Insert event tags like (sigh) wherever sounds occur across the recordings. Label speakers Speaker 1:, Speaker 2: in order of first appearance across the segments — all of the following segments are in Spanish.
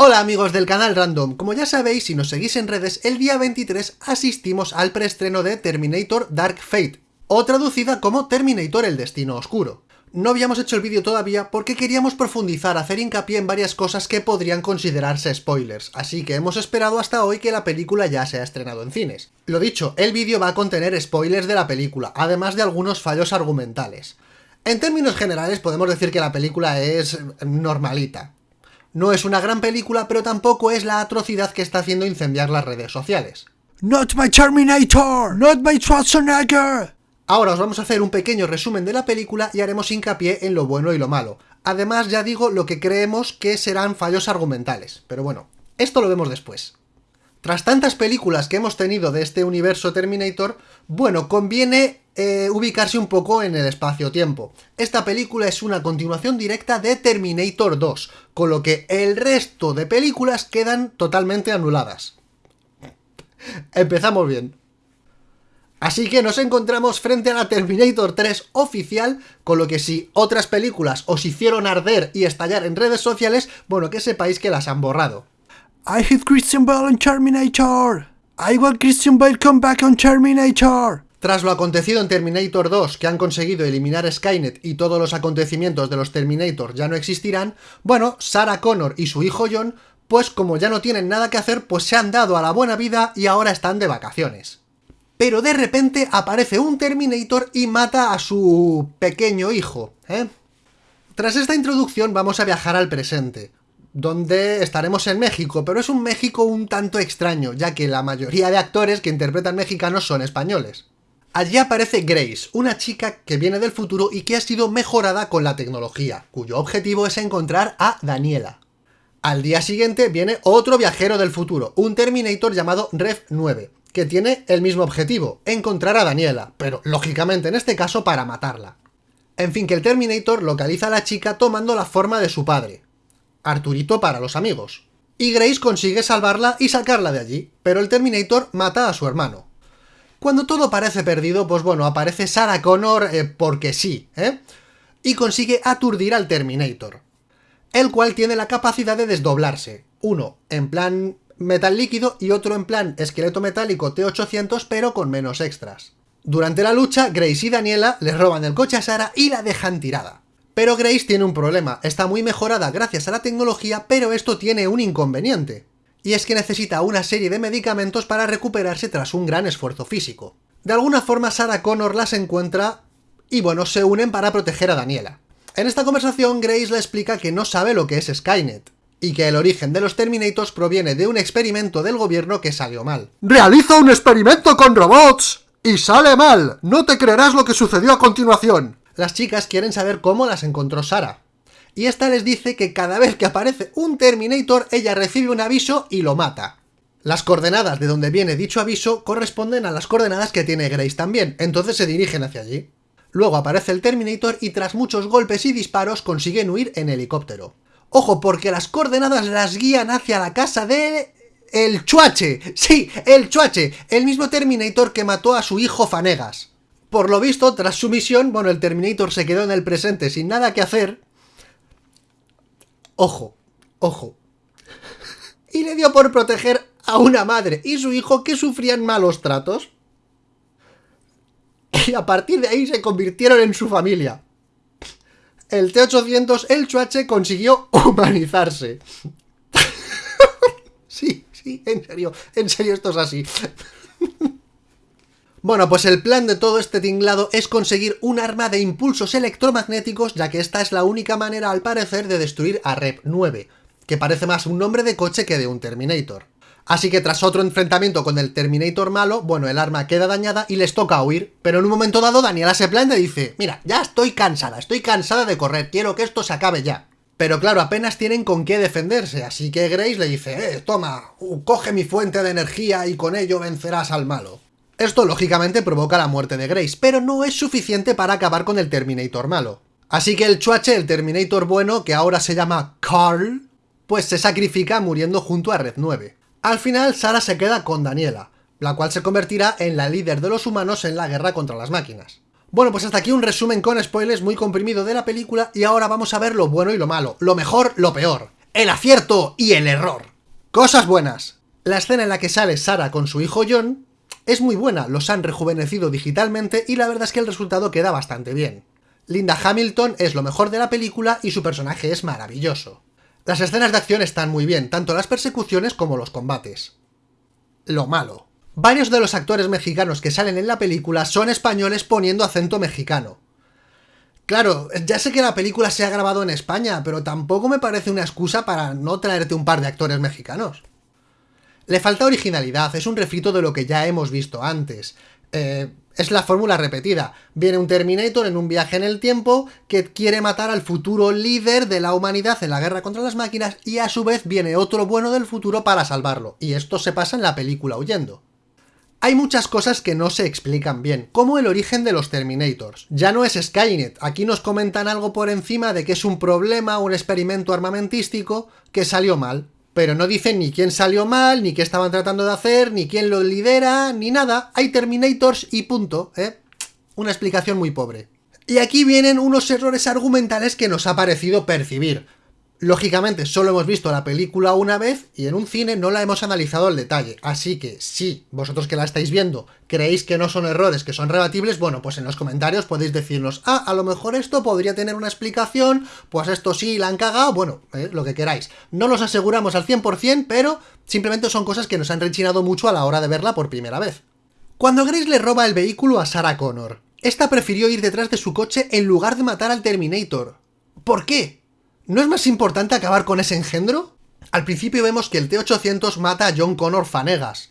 Speaker 1: Hola amigos del canal Random, como ya sabéis si nos seguís en redes, el día 23 asistimos al preestreno de Terminator Dark Fate, o traducida como Terminator el Destino Oscuro. No habíamos hecho el vídeo todavía porque queríamos profundizar, hacer hincapié en varias cosas que podrían considerarse spoilers, así que hemos esperado hasta hoy que la película ya se ha estrenado en cines. Lo dicho, el vídeo va a contener spoilers de la película, además de algunos fallos argumentales. En términos generales podemos decir que la película es normalita, no es una gran película, pero tampoco es la atrocidad que está haciendo incendiar las redes sociales.
Speaker 2: Not my Terminator! Not my Schwarzenegger!
Speaker 1: Ahora os vamos a hacer un pequeño resumen de la película y haremos hincapié en lo bueno y lo malo. Además, ya digo lo que creemos que serán fallos argumentales, pero bueno, esto lo vemos después. Tras tantas películas que hemos tenido de este universo Terminator, bueno, conviene eh, ubicarse un poco en el espacio-tiempo. Esta película es una continuación directa de Terminator 2, con lo que el resto de películas quedan totalmente anuladas. Empezamos bien. Así que nos encontramos frente a la Terminator 3 oficial, con lo que si otras películas os hicieron arder y estallar en redes sociales, bueno, que sepáis que las han borrado.
Speaker 2: I hate Christian Bale on Terminator. I Christian come back on Terminator.
Speaker 1: Tras lo acontecido en Terminator 2, que han conseguido eliminar Skynet y todos los acontecimientos de los Terminator ya no existirán, bueno, Sarah Connor y su hijo John, pues como ya no tienen nada que hacer, pues se han dado a la buena vida y ahora están de vacaciones. Pero de repente aparece un Terminator y mata a su pequeño hijo, ¿eh? Tras esta introducción vamos a viajar al presente, donde estaremos en México, pero es un México un tanto extraño, ya que la mayoría de actores que interpretan mexicanos son españoles. Allí aparece Grace, una chica que viene del futuro y que ha sido mejorada con la tecnología, cuyo objetivo es encontrar a Daniela. Al día siguiente viene otro viajero del futuro, un Terminator llamado Rev 9, que tiene el mismo objetivo, encontrar a Daniela, pero lógicamente en este caso para matarla. En fin, que el Terminator localiza a la chica tomando la forma de su padre, Arturito para los amigos. Y Grace consigue salvarla y sacarla de allí, pero el Terminator mata a su hermano. Cuando todo parece perdido, pues bueno, aparece Sarah Connor eh, porque sí, ¿eh? Y consigue aturdir al Terminator, el cual tiene la capacidad de desdoblarse, uno en plan metal líquido y otro en plan esqueleto metálico T-800 pero con menos extras. Durante la lucha, Grace y Daniela le roban el coche a Sarah y la dejan tirada. Pero Grace tiene un problema, está muy mejorada gracias a la tecnología, pero esto tiene un inconveniente. Y es que necesita una serie de medicamentos para recuperarse tras un gran esfuerzo físico. De alguna forma Sarah Connor las encuentra y bueno, se unen para proteger a Daniela. En esta conversación Grace le explica que no sabe lo que es Skynet, y que el origen de los Terminators proviene de un experimento del gobierno que salió mal.
Speaker 2: ¡Realiza un experimento con robots! ¡Y sale mal! ¡No te creerás lo que sucedió a continuación!
Speaker 1: las chicas quieren saber cómo las encontró Sara. Y esta les dice que cada vez que aparece un Terminator, ella recibe un aviso y lo mata. Las coordenadas de donde viene dicho aviso corresponden a las coordenadas que tiene Grace también, entonces se dirigen hacia allí. Luego aparece el Terminator y tras muchos golpes y disparos consiguen huir en helicóptero. Ojo, porque las coordenadas las guían hacia la casa de... El Chuache, sí, el Chuache, el mismo Terminator que mató a su hijo Fanegas. Por lo visto, tras su misión, bueno, el Terminator se quedó en el presente sin nada que hacer. Ojo, ojo. Y le dio por proteger a una madre y su hijo que sufrían malos tratos. Y a partir de ahí se convirtieron en su familia. El T-800, el Chuache, consiguió humanizarse. (laughs) sí, sí, en serio, en serio esto es así. Bueno, pues el plan de todo este tinglado es conseguir un arma de impulsos electromagnéticos, ya que esta es la única manera, al parecer, de destruir a Rep 9, que parece más un nombre de coche que de un Terminator. Así que tras otro enfrentamiento con el Terminator malo, bueno, el arma queda dañada y les toca huir, pero en un momento dado Daniela se plan y dice, mira, ya estoy cansada, estoy cansada de correr, quiero que esto se acabe ya. Pero claro, apenas tienen con qué defenderse, así que Grace le dice, eh, toma, coge mi fuente de energía y con ello vencerás al malo. Esto lógicamente provoca la muerte de Grace, pero no es suficiente para acabar con el Terminator malo. Así que el Chuache, el Terminator bueno, que ahora se llama Carl, pues se sacrifica muriendo junto a Red 9. Al final, Sara se queda con Daniela, la cual se convertirá en la líder de los humanos en la guerra contra las máquinas. Bueno, pues hasta aquí un resumen con spoilers muy comprimido de la película y ahora vamos a ver lo bueno y lo malo, lo mejor, lo peor. el acierto y el error. Cosas buenas. La escena en la que sale Sara con su hijo John es muy buena, los han rejuvenecido digitalmente y la verdad es que el resultado queda bastante bien. Linda Hamilton es lo mejor de la película y su personaje es maravilloso. Las escenas de acción están muy bien, tanto las persecuciones como los combates. Lo malo. Varios de los actores mexicanos que salen en la película son españoles poniendo acento mexicano. Claro, ya sé que la película se ha grabado en España, pero tampoco me parece una excusa para no traerte un par de actores mexicanos. Le falta originalidad, es un refrito de lo que ya hemos visto antes. Eh, es la fórmula repetida. Viene un Terminator en un viaje en el tiempo que quiere matar al futuro líder de la humanidad en la guerra contra las máquinas y a su vez viene otro bueno del futuro para salvarlo. Y esto se pasa en la película huyendo. Hay muchas cosas que no se explican bien, como el origen de los Terminators. Ya no es Skynet, aquí nos comentan algo por encima de que es un problema, un experimento armamentístico que salió mal pero no dicen ni quién salió mal, ni qué estaban tratando de hacer, ni quién lo lidera, ni nada. Hay Terminators y punto, ¿eh? Una explicación muy pobre. Y aquí vienen unos errores argumentales que nos ha parecido percibir. Lógicamente, solo hemos visto la película una vez y en un cine no la hemos analizado al detalle, así que si vosotros que la estáis viendo creéis que no son errores, que son rebatibles, bueno, pues en los comentarios podéis decirnos, ah, a lo mejor esto podría tener una explicación, pues esto sí la han cagado, bueno, eh, lo que queráis. No los aseguramos al 100%, pero simplemente son cosas que nos han rechinado mucho a la hora de verla por primera vez. Cuando Grace le roba el vehículo a Sarah Connor, esta prefirió ir detrás de su coche en lugar de matar al Terminator. ¿Por qué? ¿No es más importante acabar con ese engendro? Al principio vemos que el T-800 mata a John Connor Fanegas.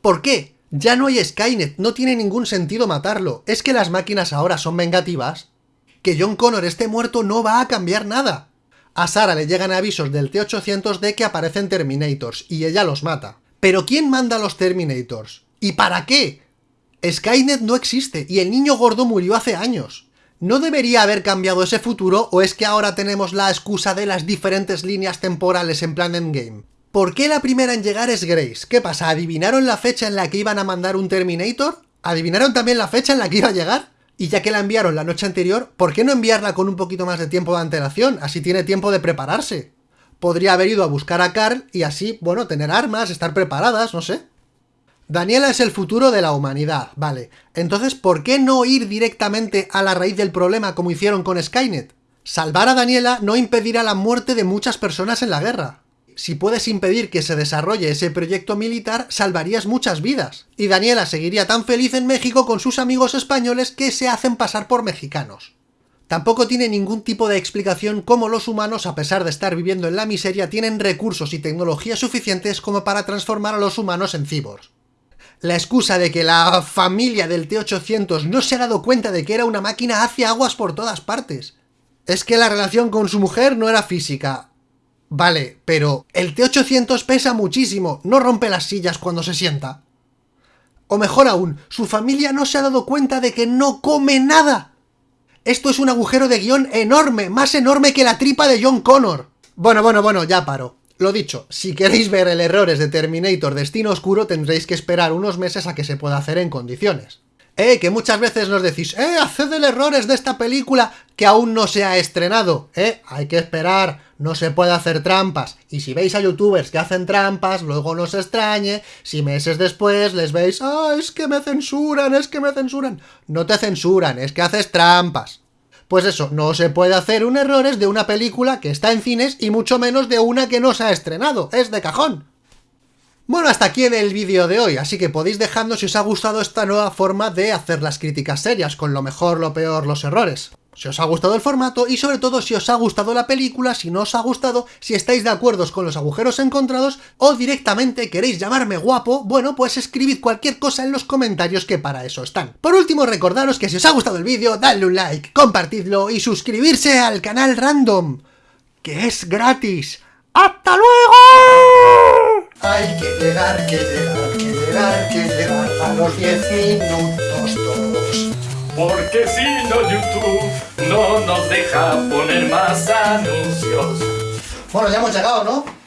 Speaker 1: ¿Por qué? Ya no hay Skynet, no tiene ningún sentido matarlo. ¿Es que las máquinas ahora son vengativas? Que John Connor esté muerto no va a cambiar nada. A Sara le llegan avisos del T-800 de que aparecen Terminators, y ella los mata. ¿Pero quién manda a los Terminators? ¿Y para qué? Skynet no existe, y el niño gordo murió hace años. ¿No debería haber cambiado ese futuro o es que ahora tenemos la excusa de las diferentes líneas temporales en plan Endgame? ¿Por qué la primera en llegar es Grace? ¿Qué pasa? ¿Adivinaron la fecha en la que iban a mandar un Terminator? ¿Adivinaron también la fecha en la que iba a llegar? Y ya que la enviaron la noche anterior, ¿por qué no enviarla con un poquito más de tiempo de antelación? Así tiene tiempo de prepararse. Podría haber ido a buscar a Carl y así, bueno, tener armas, estar preparadas, no sé. Daniela es el futuro de la humanidad, vale. Entonces, ¿por qué no ir directamente a la raíz del problema como hicieron con Skynet? Salvar a Daniela no impedirá la muerte de muchas personas en la guerra. Si puedes impedir que se desarrolle ese proyecto militar, salvarías muchas vidas. Y Daniela seguiría tan feliz en México con sus amigos españoles que se hacen pasar por mexicanos. Tampoco tiene ningún tipo de explicación cómo los humanos, a pesar de estar viviendo en la miseria, tienen recursos y tecnología suficientes como para transformar a los humanos en cyborgs la excusa de que la familia del T-800 no se ha dado cuenta de que era una máquina hace aguas por todas partes. Es que la relación con su mujer no era física. Vale, pero el T-800 pesa muchísimo, no rompe las sillas cuando se sienta. O mejor aún, su familia no se ha dado cuenta de que no come nada. Esto es un agujero de guion enorme, más enorme que la tripa de John Connor. Bueno, bueno, bueno, ya paro. Lo dicho, si queréis ver el errores de Terminator Destino Oscuro tendréis que esperar unos meses a que se pueda hacer en condiciones. Eh, que muchas veces nos decís, eh, haced el errores de esta película que aún no se ha estrenado. Eh, hay que esperar, no se puede hacer trampas. Y si veis a youtubers que hacen trampas, luego no se extrañe, si meses después les veis, ah, es que me censuran, es que me censuran. No te censuran, es que haces trampas. Pues eso, no se puede hacer un errores de una película que está en cines y mucho menos de una que no se ha estrenado, es de cajón. Bueno, hasta aquí el vídeo de hoy, así que podéis dejando si os ha gustado esta nueva forma de hacer las críticas serias, con lo mejor, lo peor, los errores si os ha gustado el formato y sobre todo si os ha gustado la película, si no os ha gustado, si estáis de acuerdo con los agujeros encontrados o directamente queréis llamarme guapo, bueno, pues escribid cualquier cosa en los comentarios que para eso están. Por último, recordaros que si os ha gustado el vídeo, dadle un like, compartidlo y suscribirse al canal Random, que es gratis. ¡Hasta luego! Hay que llegar, que llegar, que llegar, que llegar a los 10 minutos.
Speaker 3: Porque si no YouTube no nos deja poner más anuncios.
Speaker 1: Bueno, ya hemos llegado, ¿no?